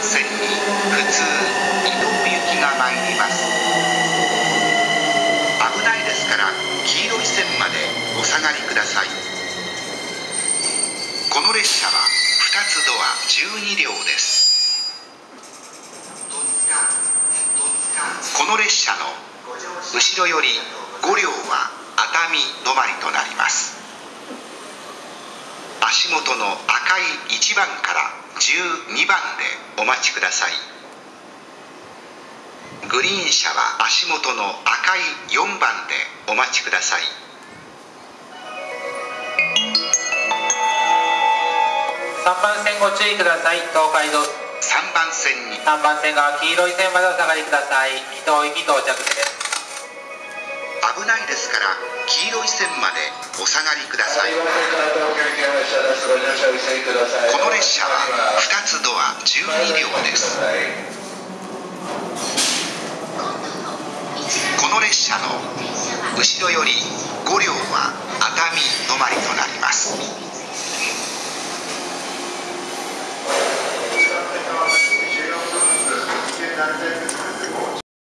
番線に普通移動行きが参ります。危ないですから黄色い線までお下がりください。この列車は2つドア12両です。この列車の後ろより5両は熱海止まりとなります。足元の赤い1番から12番でお待ちください。グリーン車は足元の赤い4番でお待ちください。3番線ご注意ください。東海道。3番線に。3番線が黄色い線までお下がりください。伊東行き到着です。危ないですから黄色い線までお下がりください。この列車は2つ医療です。この列車の後ろより5両は熱海止まりとなります。